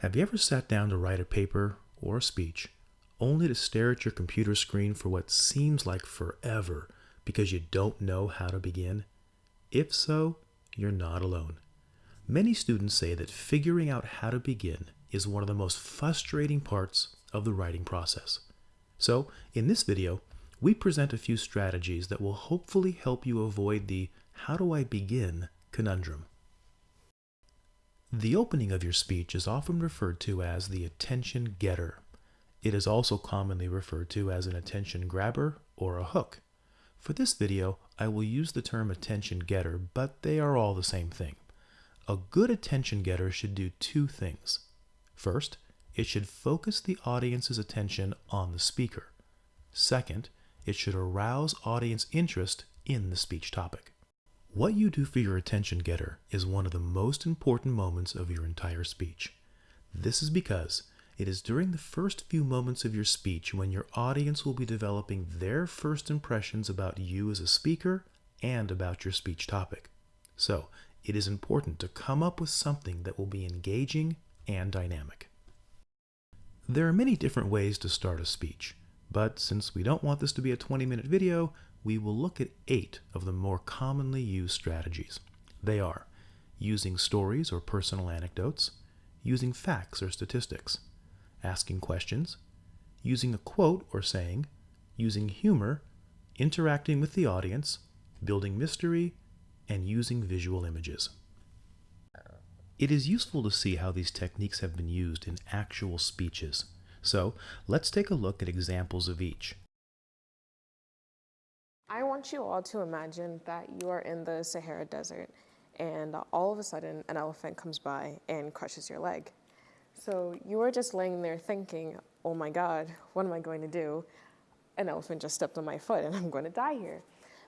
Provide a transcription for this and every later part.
Have you ever sat down to write a paper or a speech only to stare at your computer screen for what seems like forever because you don't know how to begin? If so, you're not alone. Many students say that figuring out how to begin is one of the most frustrating parts of the writing process. So, in this video, we present a few strategies that will hopefully help you avoid the how do I begin conundrum. The opening of your speech is often referred to as the attention getter. It is also commonly referred to as an attention grabber or a hook. For this video, I will use the term attention getter, but they are all the same thing. A good attention getter should do two things. First, it should focus the audience's attention on the speaker. Second, it should arouse audience interest in the speech topic. What you do for your attention getter is one of the most important moments of your entire speech. This is because it is during the first few moments of your speech when your audience will be developing their first impressions about you as a speaker and about your speech topic. So, it is important to come up with something that will be engaging and dynamic. There are many different ways to start a speech, but since we don't want this to be a 20 minute video, we will look at eight of the more commonly used strategies. They are using stories or personal anecdotes, using facts or statistics, asking questions, using a quote or saying, using humor, interacting with the audience, building mystery, and using visual images. It is useful to see how these techniques have been used in actual speeches. So let's take a look at examples of each. I want you all to imagine that you are in the Sahara Desert and all of a sudden an elephant comes by and crushes your leg. So you are just laying there thinking, oh my God, what am I going to do? An elephant just stepped on my foot and I'm going to die here.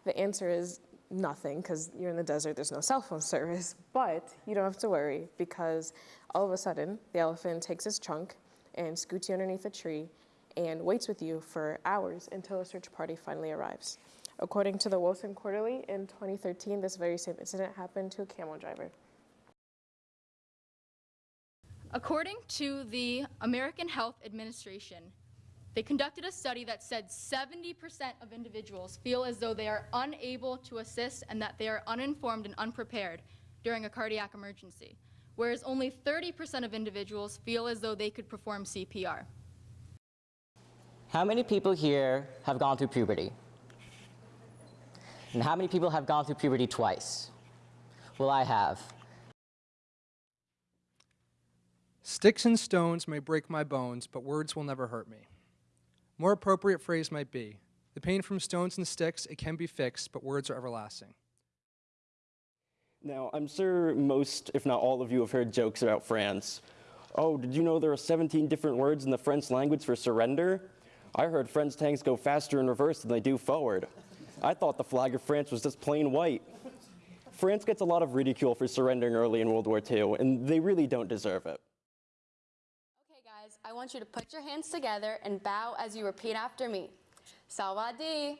The answer is nothing because you're in the desert, there's no cell phone service, but you don't have to worry because all of a sudden the elephant takes his trunk and scoots you underneath a tree and waits with you for hours until a search party finally arrives. According to the Wilson Quarterly, in 2013, this very same incident happened to a camel driver. According to the American Health Administration, they conducted a study that said 70% of individuals feel as though they are unable to assist and that they are uninformed and unprepared during a cardiac emergency, whereas only 30% of individuals feel as though they could perform CPR. How many people here have gone through puberty? And how many people have gone through puberty twice? Well, I have. Sticks and stones may break my bones, but words will never hurt me. More appropriate phrase might be, the pain from stones and sticks, it can be fixed, but words are everlasting. Now, I'm sure most, if not all of you, have heard jokes about France. Oh, did you know there are 17 different words in the French language for surrender? I heard French tanks go faster in reverse than they do forward. I thought the flag of France was just plain white. France gets a lot of ridicule for surrendering early in World War II, and they really don't deserve it. Okay, guys, I want you to put your hands together and bow as you repeat after me. Sawadi.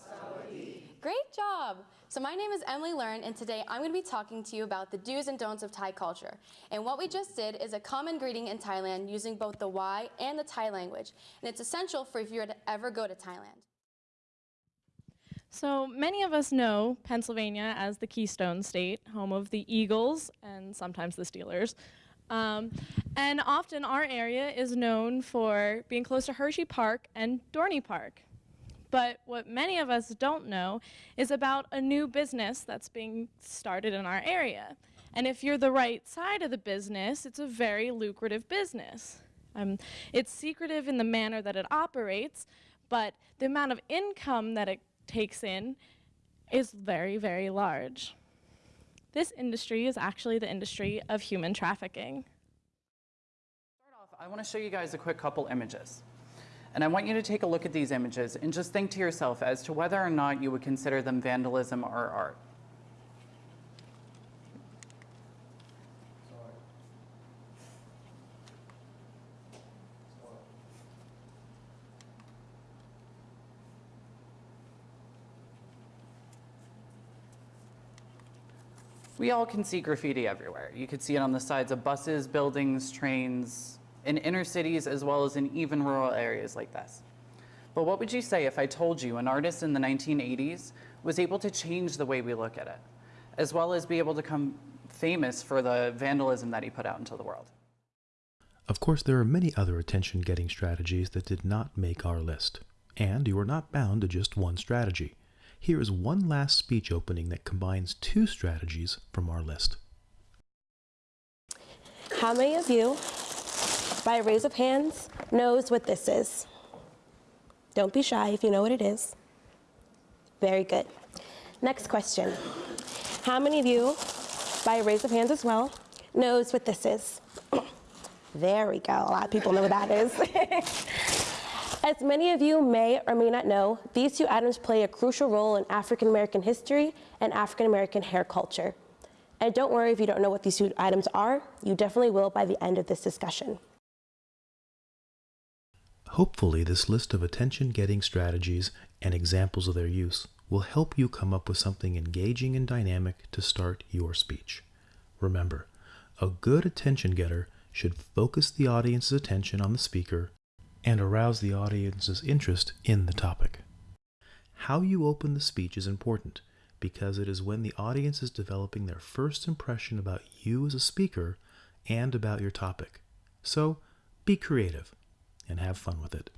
Sawadi. Great job. So my name is Emily Learn, and today I'm going to be talking to you about the do's and don'ts of Thai culture. And what we just did is a common greeting in Thailand using both the wai and the Thai language. And it's essential for if you were to ever go to Thailand. So many of us know Pennsylvania as the Keystone State, home of the Eagles and sometimes the Steelers. Um, and often our area is known for being close to Hershey Park and Dorney Park. But what many of us don't know is about a new business that's being started in our area. And if you're the right side of the business, it's a very lucrative business. Um, it's secretive in the manner that it operates, but the amount of income that it takes in is very, very large. This industry is actually the industry of human trafficking. Start off, I want to show you guys a quick couple images. And I want you to take a look at these images and just think to yourself as to whether or not you would consider them vandalism or art. We all can see graffiti everywhere. You could see it on the sides of buses, buildings, trains, in inner cities, as well as in even rural areas like this. But what would you say if I told you an artist in the 1980s was able to change the way we look at it, as well as be able to become famous for the vandalism that he put out into the world? Of course, there are many other attention getting strategies that did not make our list, and you are not bound to just one strategy. Here is one last speech opening that combines two strategies from our list. How many of you, by a raise of hands, knows what this is? Don't be shy if you know what it is. Very good. Next question. How many of you, by a raise of hands as well, knows what this is? There we go. A lot of people know what that is. As many of you may or may not know, these two items play a crucial role in African American history and African American hair culture. And don't worry if you don't know what these two items are, you definitely will by the end of this discussion. Hopefully, this list of attention getting strategies and examples of their use will help you come up with something engaging and dynamic to start your speech. Remember, a good attention getter should focus the audience's attention on the speaker and arouse the audience's interest in the topic. How you open the speech is important because it is when the audience is developing their first impression about you as a speaker and about your topic. So be creative and have fun with it.